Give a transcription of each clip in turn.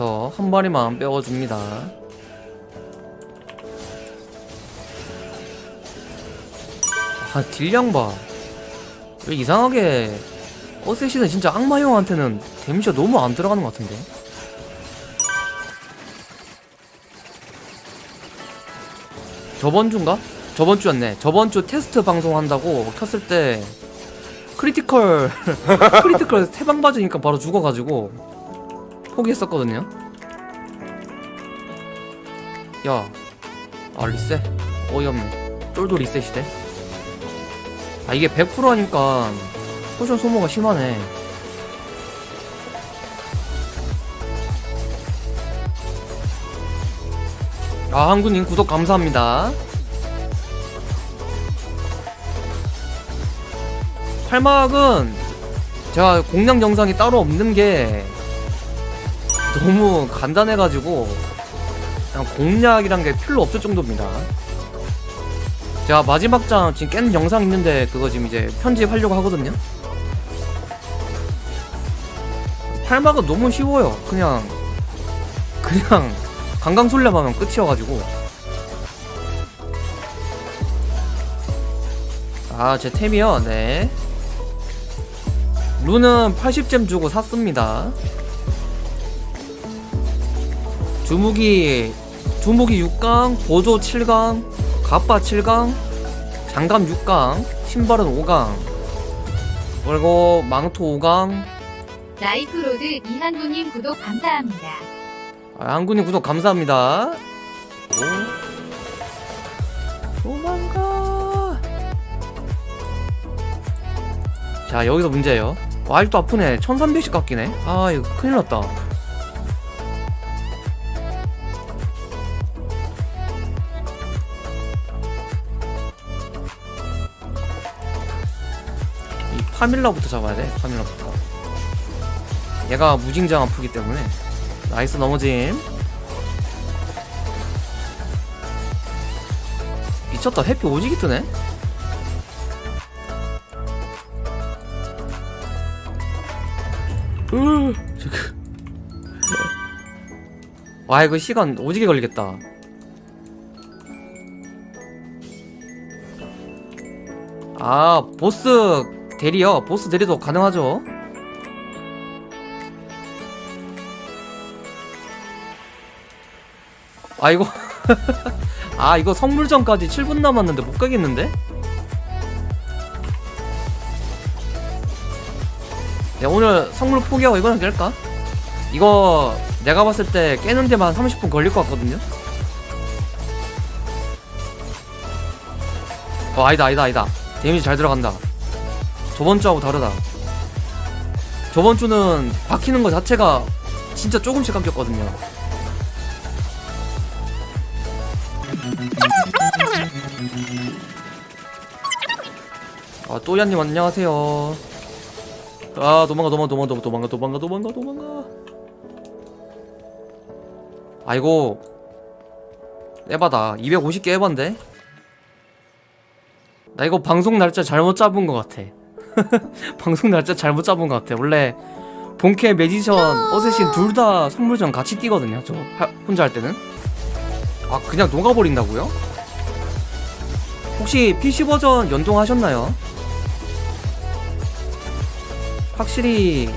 해서 한 마리만 빼어줍니다. 아 딜량 봐 왜 이상하게 assassin은 진짜 악마형한테는 데미지가 너무 안 들어가는 것 같은데? 저번 주인가? 저번 주였네. 저번 주 테스트 방송한다고 켰을 때 critical critical 세 방 맞으니까 바로 죽어가지고 포기했었거든요. 야 아 리셋. 어이없네 쫄도 리셋이 돼? 아 이게 100% 하니까 potion 소모가 심하네. 아 한구님 구독 감사합니다. 팔막은 제가 공략 영상이 따로 없는 게 너무 간단해가지고 그냥 공략이란 게 필요 없을 정도입니다. 제가 마지막 장 지금 깬 영상 있는데 그거 지금 이제 편집하려고 하거든요. 팔막은 너무 쉬워요. 그냥 그냥 강강술래 하면 끝이어가지고. 아 제 템이요? 네. rune은 80gem 주고 샀습니다 주무기 주무기 6강 보조 7강 갑바 7강 장갑 6강 신발은 5강 그리고 망토 5강 라이프로드 이한구님 구독 감사합니다. 아, 한군님 구독 감사합니다. 오. 도망가. 자, 여기서 문제예요. 와, 아직도 아프네. 1300씩 깎이네. 아, 이거 큰일 났다. 파밀라부터 잡아야 돼. 파밀라부터. 얘가 무진장 아프기 때문에 nice 넘어짐 미쳤다 해피 오지게 뜨네. 와 이거 시간 오지게 걸리겠다 아 보스 대리요 보스 대리도 가능하죠 아 이거 아 이거 성물전까지 7분 남았는데 못 가겠는데? 야 오늘 성물 포기하고 이거나 깰까? 이거 내가 봤을 때 깨는 데만 30분 걸릴 것 같거든요? 어 아니다 아니다 아니다 데미지 잘 들어간다 저번 주하고 다르다. 저번 주는 박히는 거 자체가 진짜 조금씩 깎였거든요. 아 또야님 안녕하세요. 아 도망가 도망가 도망가 도망가 도망가 도망가 도망가 아이고. 에바다. 250개 에반데? 나 이거 방송 날짜 잘못 잡은 것 같아 방송 날짜 잘못 잡은 것 같아 원래 본캐 매지션 어쌔신 둘 다 선물전 같이 뛰거든요 저 하- 혼자 할 때는 아 그냥 녹아버린다고요? 혹시 PC 버전 연동하셨나요? 확실히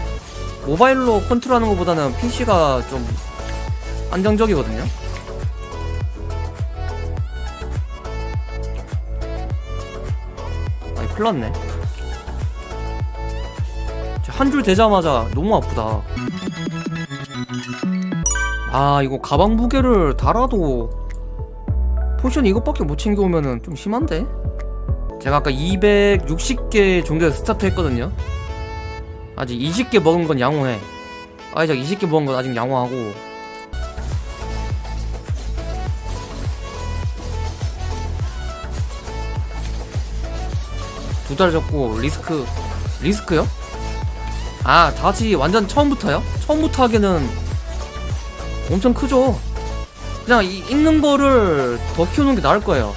모바일로 컨트롤하는 것보다는 PC가 좀 안정적이거든요. 아니 큰일 났네. 한 줄 되자마자 너무 아프다. 아 이거 가방 무게를 달아도 potion 이것밖에 못 챙겨오면은 좀 심한데? 제가 아까 260개 정도에서 스타트 했거든요 아직 20개 먹은 건 양호해 아직 20개 먹은 건 아직 양호하고 두달 접고 리스크 리스크요? 아 다시 완전 처음부터요? 처음부터 하기에는 엄청 크죠. 그냥 이, 읽는 거를 더 키우는 게 나을 거예요.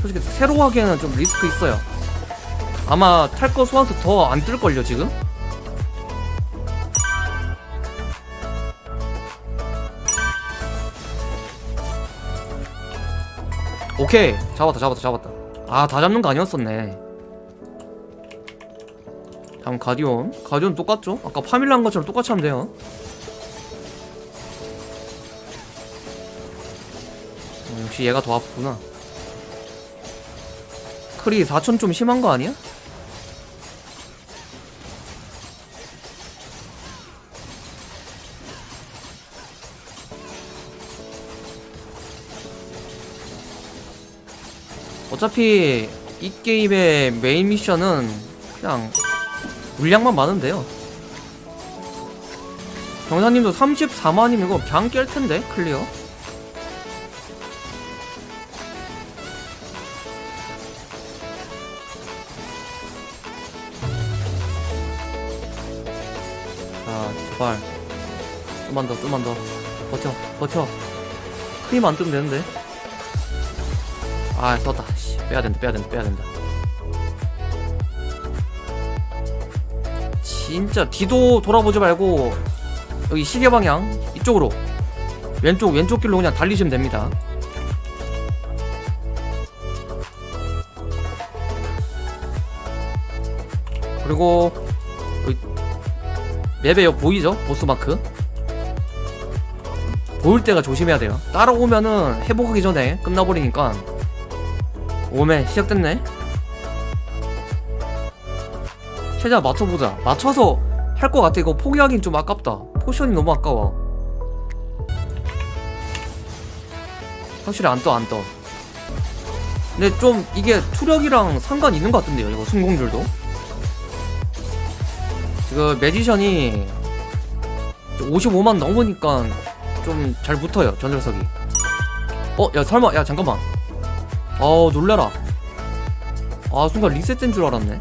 솔직히 새로 하기에는 좀 리스크 있어요. 아마 탈 거 소환수 더 안 뜰걸요 지금? 오케이. 잡았다 잡았다 잡았다 아 다 잡는 거 아니었었네 다음 가디온 가디온 똑같죠? 아까 파밀라 한 것처럼 똑같이 하면 돼요 어, 역시 얘가 더 아프구나 크리 4천 좀 심한 거 아니야? 어차피 이 게임의 main mission은 그냥 물량만 많으면 돼요. 경사님도 34만이면 이거 그냥 깰 텐데 clear. 자 제발. 좀만 더 좀만 더. 버텨 버텨. 크림 안 뜨면 되는데 아 떴다. 씨, 빼야 된다 빼야 된다 빼야 된다. 진짜 뒤도 돌아보지 말고 여기 시계 방향 이쪽으로 왼쪽 왼쪽 길로 그냥 달리시면 됩니다. 그리고 map에 보이죠? 보스마크. 보일 때가 조심해야 돼요. 따라오면은 회복하기 전에 끝나버리니까 오메 시작됐네. 최대한 맞춰보자. 맞춰서 할 것 같아. 이거 포기하긴 좀 아깝다. potion이 너무 아까워. 확실히 안 떠 안떠. 근데 좀 이게 투력이랑 상관 있는 것 같은데요 이거 성공률도? 지금 매지션이 55만 넘으니까 좀 잘 붙어요 전설석이. 어야 설마 야 잠깐만 아우 놀래라. 아 순간 리셋된 줄 알았네.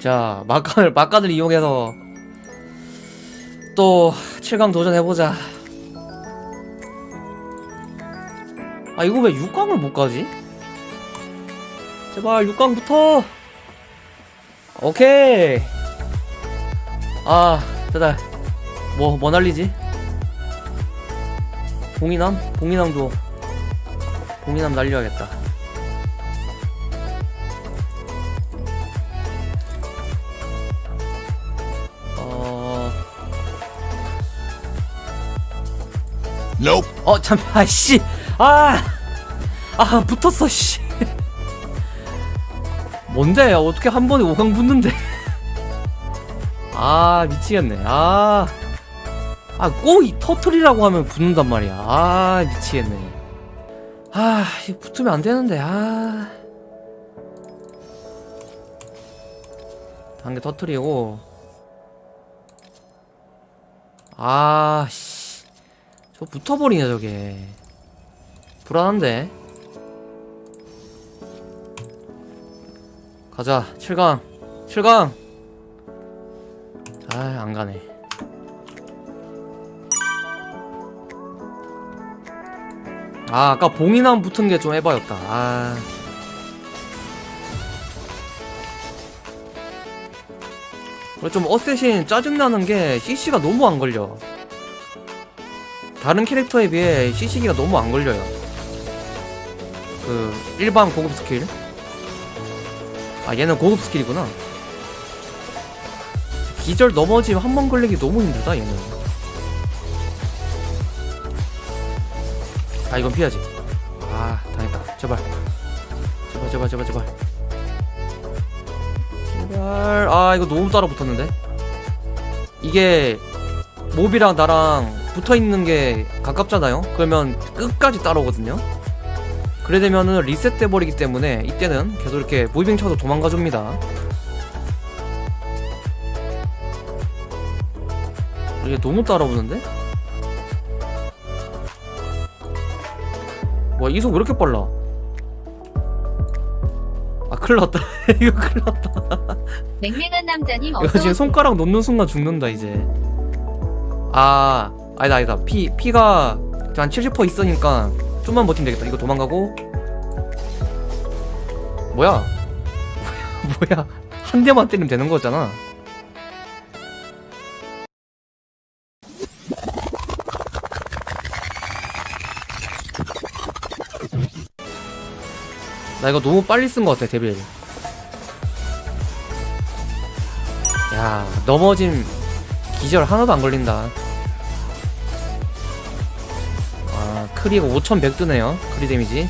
자 막간을 막간을 이용해서 또 7강 도전해보자. 아 이거 왜 6강을 못 가지? 제발 6강부터! 오케이! 아 됐다. 뭐, 뭐 날리지? 봉인함? 봉인함도 봉인함 날려야겠다 어... Nope. 어, 잠, 아, 씨. 아, 아, 붙었어, 씨. 뭔데? 어떻게 한 번에 5강 붙는데? 아, 미치겠네. 아, 아, 꼭 이 터틀이라고 하면 붙는단 말이야. 아, 미치겠네. 아, 이거 붙으면 안 되는데, 아. 단계 터틀이고. 아, 씨. 저 붙어버리냐 저게 불안한데 가자 7강 7강 아 안가네 아 아까 봉인함 붙은 게 좀 해봐였다 아 좀 assassin 짜증나는 게 CC가 너무 안 걸려 다른 캐릭터에 비해 CC기가 너무 안 걸려요. 그 일반 고급 스킬. 아 얘는 고급 skill이구나. 기절 넘어지면 한 번 걸리기 너무 힘들다 얘는. 아 이건 피하지. 아 당했다. 제발. 제발 제발 제발 제발. 제발. 아 이거 너무 따라 붙었는데. 이게 몹이랑 나랑 붙어 있는 게 가깝잖아요. 그러면 끝까지 따라오거든요. 그래 되면은 리셋돼 버리기 때문에 이때는 계속 이렇게 무빙 쳐서 도망가 줍니다. 이게 너무 따라오는데? 와 이속 왜 이렇게 빨라? 아 큰일 났다. 이거 큰일 났다. 맹맹한 남자님 이거 지금 손가락 놓는 순간 죽는다 이제. 아 아니다 아니다. 피 피가 한 70% 있으니까 좀만 버티면 되겠다. 이거 도망가고. 뭐야? 뭐야? 한 대만 때리면 되는 거잖아 나 이거 너무 빨리 쓴 것 같아 devil. 야 넘어짐 기절 하나도 안 걸린다. 아 크리가 5100 뜨네요. 크리 데미지.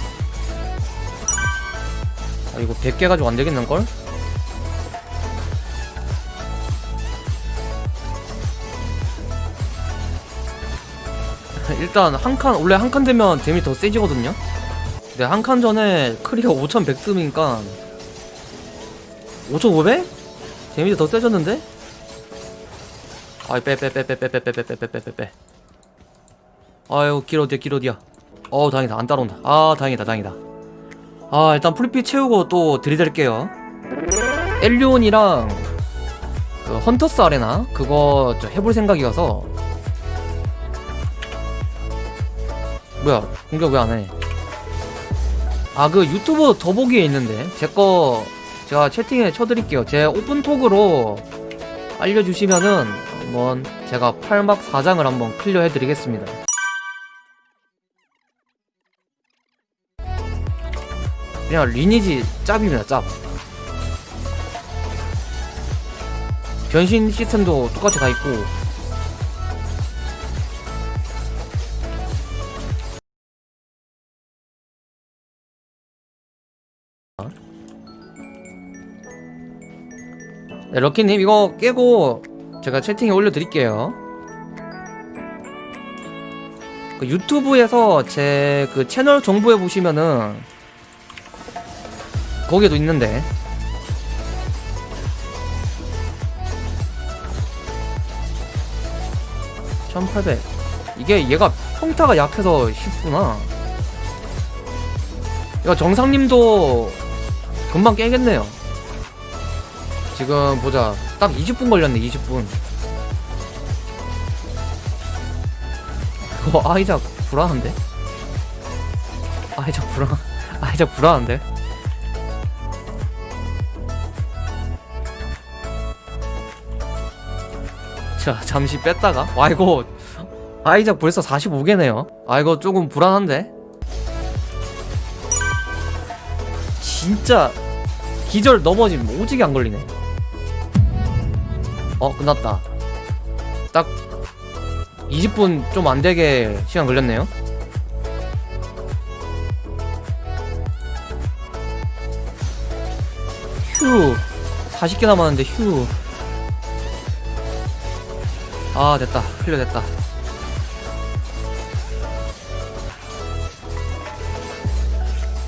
아 이거 100개 가지고 안 되겠는걸? 일단 한 칸 원래 한 칸 되면 데미 더 세지거든요 근데 한칸 전에 크리가 5100 뜨니까 5500? 데미지 더 세졌는데? 아이 빼빼빼빼빼빼빼빼빼빼빼빼 아유 길 어디야 길 어디야 어 다행이다 안 따라온다 아 다행이다 다행이다 아 일단 full피 채우고 또 들이댈게요 엘리온이랑 그 헌터스 아레나 그거 저 해볼 생각이어서 뭐야 공격 왜 안해 아 그 유튜브 더보기에 있는데 제 거 제가 채팅에 쳐드릴게요. 제 오픈톡으로 알려주시면은 한번 제가 8막 4장을 한번 clear 해드리겠습니다. 그냥 리니지 짭입니다 짭. 변신 시스템도 똑같이 다 있고 네, 럭키님 이거 깨고 제가 채팅에 올려드릴게요. 그 유튜브에서 제 그 채널 정보에 보시면은 거기에도 있는데. (1800) 이게 얘가 평타가 약해서 쉽구나. 이거 정상님도 금방 깨겠네요 지금 보자 딱 20분 걸렸네 20분 이거 아이작 불안한데? 아이작 불안 아이작 불안한데? 자 잠시 뺐다가 와 이거 아이작 벌써 45개네요 아 이거 조금 불안한데? 진짜 기절 넘어짐 오지게 안 걸리네 어 끝났다. 딱 20분 좀 안되게 시간 걸렸네요. 휴 40개 남았는데 휴. 아 됐다. 클리어 됐다